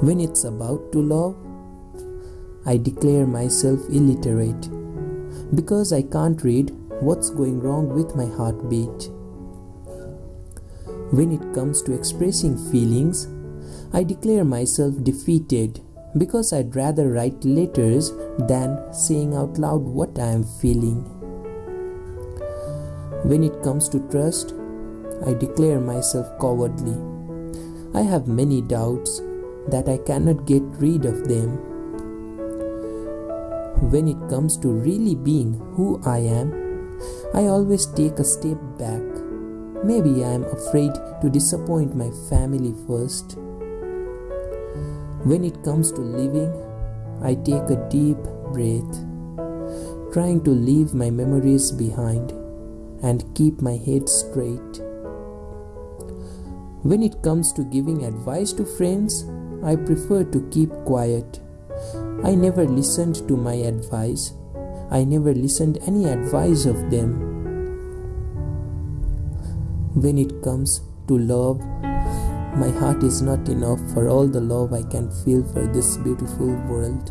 When it's about to love, I declare myself illiterate because I can't read what's going wrong with my heartbeat. When it comes to expressing feelings, I declare myself defeated because I'd rather write letters than saying out loud what I am feeling. When it comes to trust, I declare myself cowardly. I have many doubts that I cannot get rid of them. When it comes to really being who I am, I always take a step back. Maybe I am afraid to disappoint my family first. When it comes to living, I take a deep breath, trying to leave my memories behind and keep my head straight. When it comes to giving advice to friends, I prefer to keep quiet. I never listened to my advice. I never listened any advice of them. When it comes to love, my heart is not enough for all the love I can feel for this beautiful world.